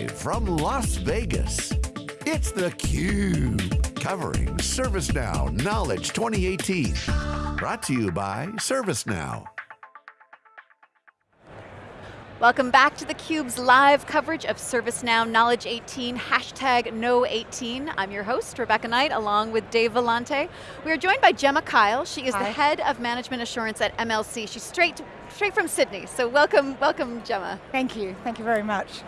Live from Las Vegas, it's theCUBE, covering ServiceNow Knowledge 2018. Brought to you by ServiceNow. Welcome back to theCUBE's live coverage of ServiceNow Knowledge 18, hashtag Know18. I'm your host, Rebecca Knight, along with Dave Vellante. We are joined by Gemma Kyle. She is Hi. the head of management assurance at MLC. She's straight, straight from Sydney, so welcome, welcome Gemma. Thank you, thank you very much.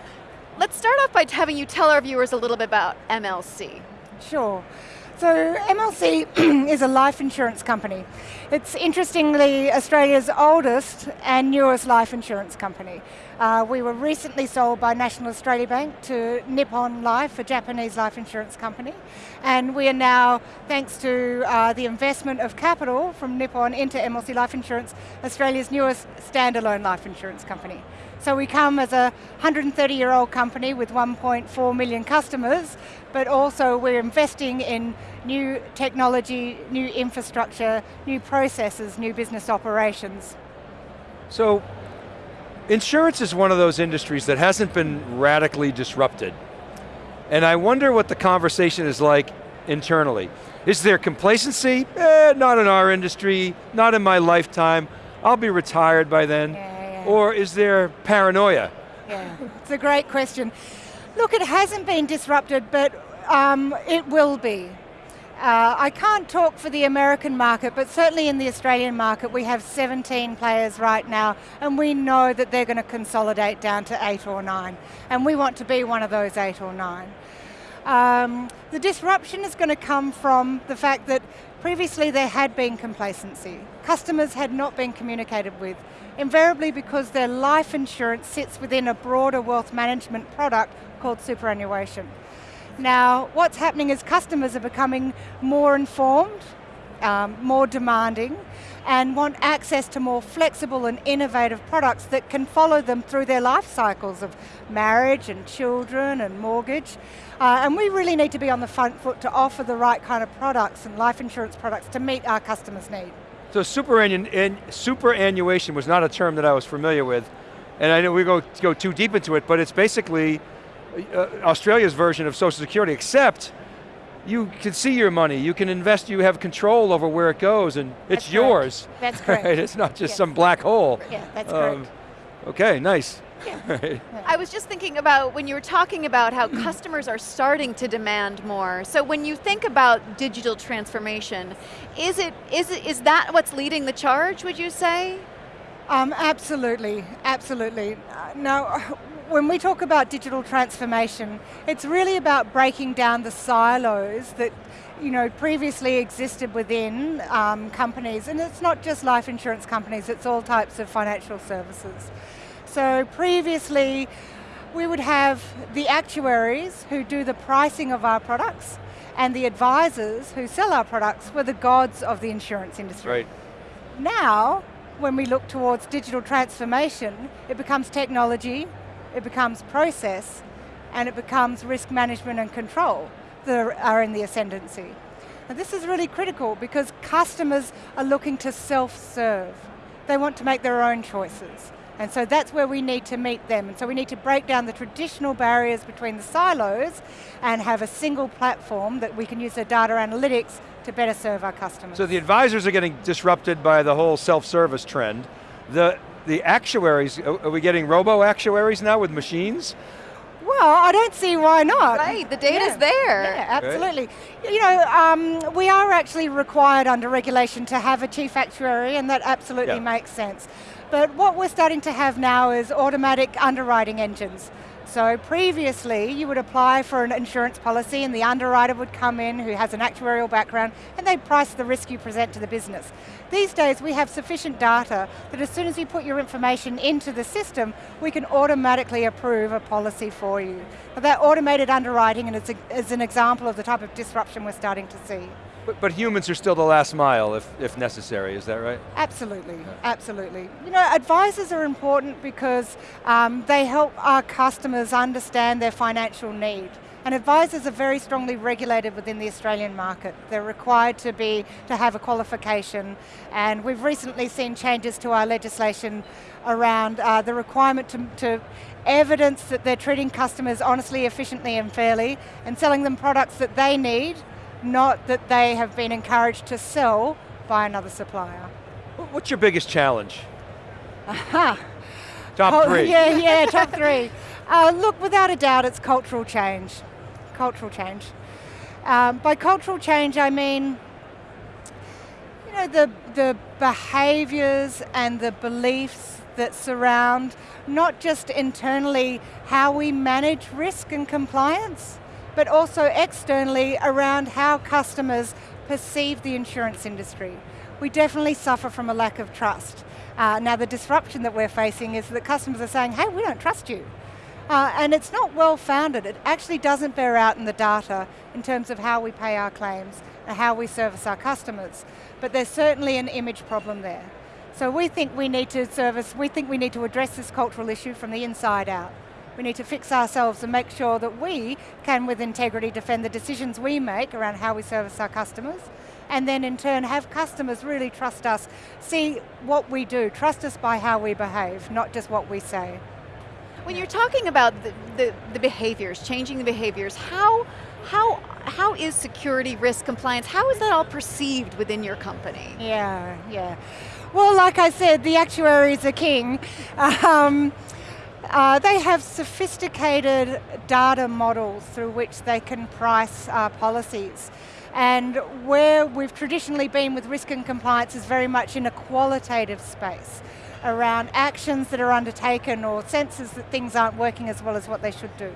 Let's start off by having you tell our viewers a little bit about MLC. Sure. So MLC is a life insurance company. It's interestingly Australia's oldest and newest life insurance company. Uh, we were recently sold by National Australia Bank to Nippon Life, a Japanese life insurance company. And we are now, thanks to uh, the investment of capital from Nippon into MLC Life Insurance, Australia's newest standalone life insurance company. So we come as a 130 year old company with 1.4 million customers, but also we're investing in new technology, new infrastructure, new processes, new business operations. So, insurance is one of those industries that hasn't been radically disrupted. And I wonder what the conversation is like internally. Is there complacency? Eh, not in our industry, not in my lifetime. I'll be retired by then. Yeah or is there paranoia? Yeah, it's a great question. Look, it hasn't been disrupted, but um, it will be. Uh, I can't talk for the American market, but certainly in the Australian market, we have 17 players right now, and we know that they're going to consolidate down to eight or nine, and we want to be one of those eight or nine. Um, the disruption is going to come from the fact that previously there had been complacency. Customers had not been communicated with invariably because their life insurance sits within a broader wealth management product called superannuation. Now, what's happening is customers are becoming more informed, um, more demanding, and want access to more flexible and innovative products that can follow them through their life cycles of marriage and children and mortgage. Uh, and we really need to be on the front foot to offer the right kind of products and life insurance products to meet our customers' needs. So superannuation was not a term that I was familiar with, and I know we go go too deep into it, but it's basically uh, Australia's version of Social Security, except you can see your money, you can invest, you have control over where it goes, and that's it's correct. yours. That's correct. Right? It's not just yes. some black hole. Yeah, that's um, correct. Okay, nice. Yeah. I was just thinking about when you were talking about how customers are starting to demand more. So when you think about digital transformation, is it is it is that what's leading the charge? Would you say? Um, absolutely, absolutely. Uh, now, when we talk about digital transformation, it's really about breaking down the silos that you know, previously existed within um, companies, and it's not just life insurance companies, it's all types of financial services. So previously, we would have the actuaries who do the pricing of our products, and the advisors who sell our products were the gods of the insurance industry. Right. Now, when we look towards digital transformation, it becomes technology, it becomes process, and it becomes risk management and control that are in the ascendancy. And this is really critical because customers are looking to self-serve. They want to make their own choices. And so that's where we need to meet them. And so we need to break down the traditional barriers between the silos and have a single platform that we can use the data analytics to better serve our customers. So the advisors are getting disrupted by the whole self-service trend. The, the actuaries, are we getting robo-actuaries now with machines? Well, I don't see why not. Right, the data's yeah. there. Yeah, absolutely. Right. You know, um, we are actually required under regulation to have a chief actuary and that absolutely yeah. makes sense. But what we're starting to have now is automatic underwriting engines. So previously, you would apply for an insurance policy and the underwriter would come in who has an actuarial background and they'd price the risk you present to the business. These days, we have sufficient data that as soon as you put your information into the system, we can automatically approve a policy for you. But that automated underwriting is an example of the type of disruption we're starting to see. But, but, humans are still the last mile if, if necessary, is that right? Absolutely, absolutely. You know, advisors are important because um, they help our customers understand their financial need. And advisors are very strongly regulated within the Australian market. They're required to be, to have a qualification. And we've recently seen changes to our legislation around uh, the requirement to, to evidence that they're treating customers honestly, efficiently and fairly and selling them products that they need, not that they have been encouraged to sell by another supplier. What's your biggest challenge? Aha. Top Oh, three. Yeah, yeah, top three. Uh, look, without a doubt, it's cultural change. Cultural change. Um, by cultural change, I mean, you know, the, the behaviors and the beliefs that surround not just internally how we manage risk and compliance, but also externally around how customers perceive the insurance industry. We definitely suffer from a lack of trust. Uh, now the disruption that we're facing is that customers are saying, hey, we don't trust you. Uh, and it's not well founded. It actually doesn't bear out in the data in terms of how we pay our claims and how we service our customers. But there's certainly an image problem there. So we think we need to service, we think we need to address this cultural issue from the inside out. We need to fix ourselves and make sure that we can, with integrity, defend the decisions we make around how we service our customers, and then in turn have customers really trust us, see what we do, trust us by how we behave, not just what we say. When you're talking about the, the, the behaviors, changing the behaviors, how, how, how is security, risk, compliance, how is that all perceived within your company? Yeah, yeah. Well, like I said, the actuaries are king. Um, uh, they have sophisticated data models through which they can price uh, policies. And where we've traditionally been with risk and compliance is very much in a qualitative space around actions that are undertaken or senses that things aren't working as well as what they should do.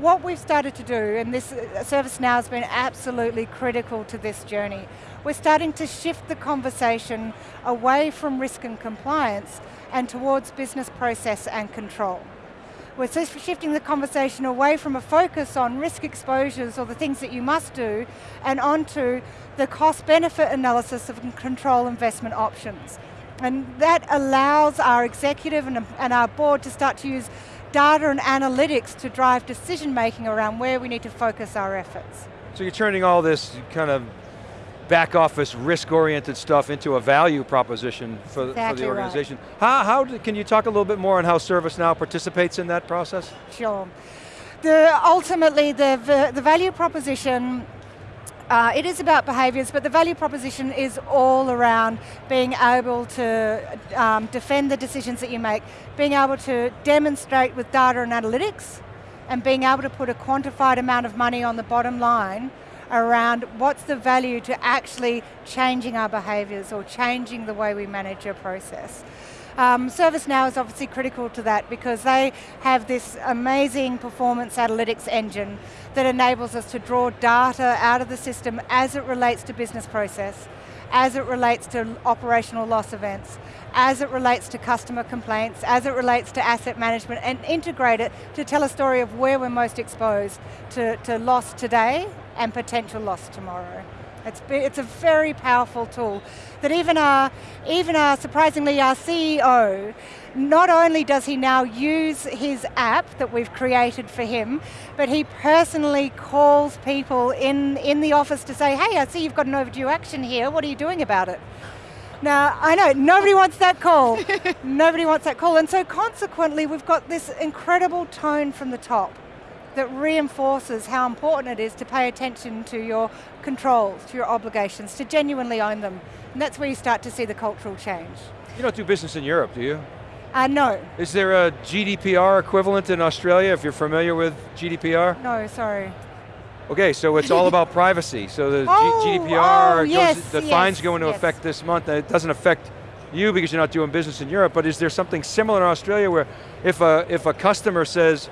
What we've started to do, and this uh, ServiceNow has been absolutely critical to this journey, we're starting to shift the conversation away from risk and compliance and towards business process and control. We're shifting the conversation away from a focus on risk exposures or the things that you must do and onto the cost benefit analysis of control investment options. And that allows our executive and, and our board to start to use data and analytics to drive decision making around where we need to focus our efforts. So you're turning all this kind of back office risk-oriented stuff into a value proposition for, Exactly for the right. organization. How, how do, can you talk a little bit more on how ServiceNow participates in that process? Sure. The, ultimately, the, the value proposition uh, it is about behaviours, but the value proposition is all around being able to um, defend the decisions that you make, being able to demonstrate with data and analytics, and being able to put a quantified amount of money on the bottom line around what's the value to actually changing our behaviours or changing the way we manage a process. Um, ServiceNow is obviously critical to that because they have this amazing performance analytics engine that enables us to draw data out of the system as it relates to business process, as it relates to operational loss events, as it relates to customer complaints, as it relates to asset management, and integrate it to tell a story of where we're most exposed to, to loss today and potential loss tomorrow. It's, it's a very powerful tool that even our, even our, surprisingly, our CEO, not only does he now use his app that we've created for him, but he personally calls people in, in the office to say, hey, I see you've got an overdue action here, what are you doing about it? Now, I know, nobody wants that call. nobody wants that call, and so consequently, we've got this incredible tone from the top that reinforces how important it is to pay attention to your controls, to your obligations, to genuinely own them. And that's where you start to see the cultural change. You don't do business in Europe, do you? Uh, no, Is there a GDPR equivalent in Australia, if you're familiar with GDPR? no, sorry. Okay, so it's all about privacy. So the Oh, GDPR, oh, goes- yes, the yes, fines go into yes. effect this month. and It doesn't affect you because you're not doing business in Europe, but is there something similar in Australia where if a, if a customer says,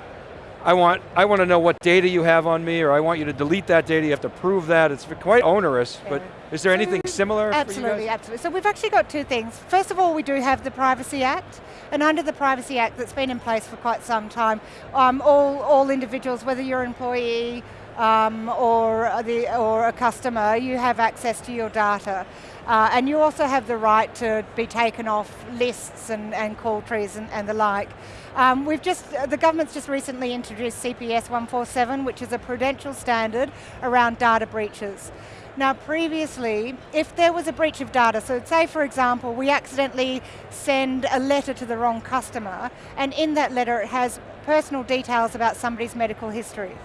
I want, I want to know what data you have on me, or I want you to delete that data, you have to prove that. It's quite onerous, but is there anything So, similar Absolutely, absolutely. So we've actually got two things. First of all, we do have the Privacy Act, and under the Privacy Act that's been in place for quite some time, um, all, all individuals, whether you're an employee, um, or, the, or a customer, you have access to your data. Uh, and you also have the right to be taken off lists and, and call trees and, and the like. Um, we've just, the government's just recently introduced CPS 147, which is a prudential standard around data breaches. Now previously, if there was a breach of data, so say for example, we accidentally send a letter to the wrong customer, and in that letter it has personal details about somebody's medical history.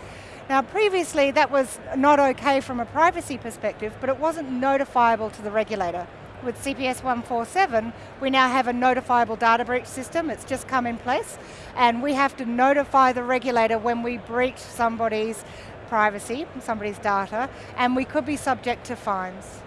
Now previously that was not okay from a privacy perspective, but it wasn't notifiable to the regulator. With CPS 147, we now have a notifiable data breach system, it's just come in place, and we have to notify the regulator when we breach somebody's privacy, somebody's data, and we could be subject to fines.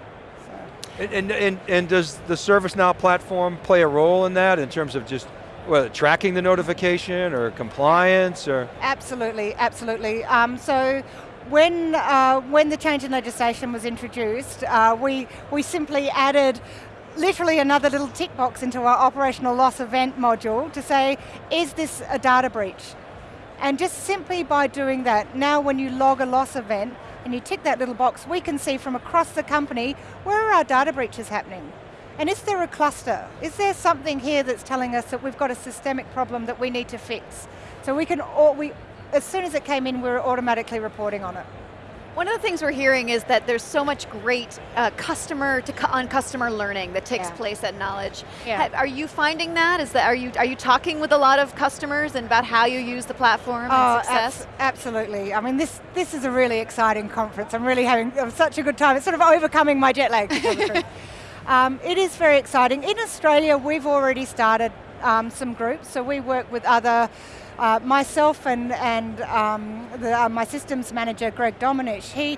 And, and, and, and does the ServiceNow platform play a role in that in terms of just well, tracking the notification or compliance or? Absolutely, absolutely. Um, so when, uh, when the change in legislation was introduced, uh, we, we simply added literally another little tick box into our operational loss event module to say, is this a data breach? And just simply by doing that, now when you log a loss event and you tick that little box, we can see from across the company, where are our data breaches happening? And is there a cluster? Is there something here that's telling us that we've got a systemic problem that we need to fix? So we can, we, as soon as it came in, we were automatically reporting on it. One of the things we're hearing is that there's so much great uh, customer to cu on customer learning that takes yeah. place at Knowledge. Yeah. are you finding that? Is that are you are you talking with a lot of customers and about how you use the platform oh, and success? absolutely. I mean, this this is a really exciting conference. I'm really having such a good time. It's sort of overcoming my jet lag. um, it is very exciting. In Australia, we've already started um, some groups. So we work with other uh, myself and, and um, the, uh, my systems manager, Greg Domenech, he,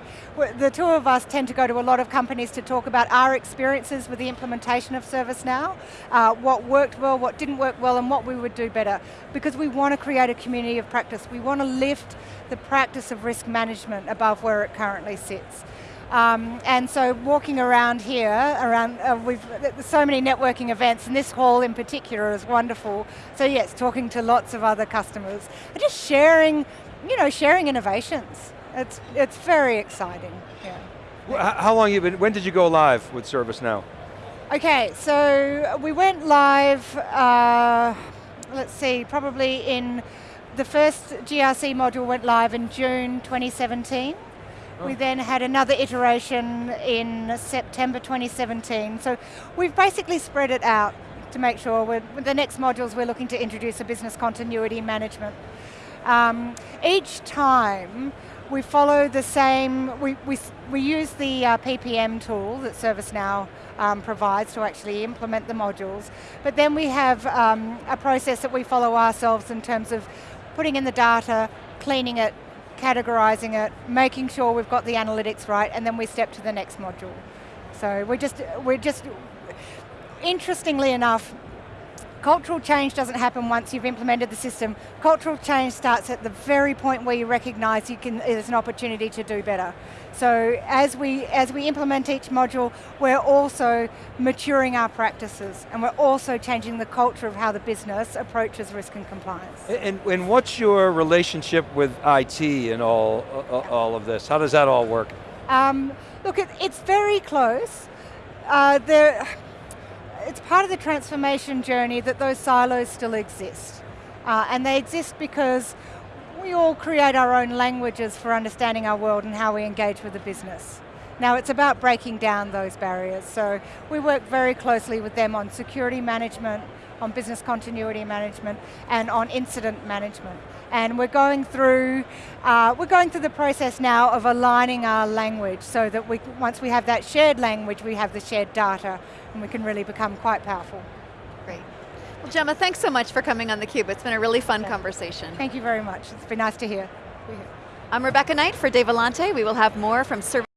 the two of us tend to go to a lot of companies to talk about our experiences with the implementation of ServiceNow, uh, what worked well, what didn't work well, and what we would do better. Because we want to create a community of practice. We want to lift the practice of risk management above where it currently sits. Um, and so walking around here, around uh, we've so many networking events, and this hall in particular is wonderful. So yes, talking to lots of other customers, and just sharing, you know, sharing innovations. It's it's very exciting. Yeah. How long you been? When did you go live with ServiceNow? Okay, so we went live. Uh, let's see, probably in the first GRC module went live in June 2017. We then had another iteration in September 2017. So we've basically spread it out to make sure with the next modules we're looking to introduce a business continuity management. Um, each time we follow the same, we, we, we use the uh, PPM tool that ServiceNow um, provides to actually implement the modules, but then we have um, a process that we follow ourselves in terms of putting in the data, cleaning it, categorizing it, making sure we've got the analytics right, and then we step to the next module. So we're just, we're just, interestingly enough, cultural change doesn't happen once you've implemented the system. Cultural change starts at the very point where you recognize you can, there's an opportunity to do better. So as we, as we implement each module, we're also maturing our practices and we're also changing the culture of how the business approaches risk and compliance. And, and what's your relationship with IT and all, all of this? How does that all work? Um, look, it, it's very close. Uh, there, it's part of the transformation journey that those silos still exist. Uh, and they exist because we all create our own languages for understanding our world and how we engage with the business. Now it's about breaking down those barriers. So we work very closely with them on security management, on business continuity management, and on incident management. And we're going through, uh, we're going through the process now of aligning our language so that we, once we have that shared language, we have the shared data, and we can really become quite powerful. Great. Well, Gemma, thanks so much for coming on theCUBE. It's been a really fun yeah. conversation. Thank you very much. It's been nice to hear. I'm Rebecca Knight for Dave Vellante. We will have more from Service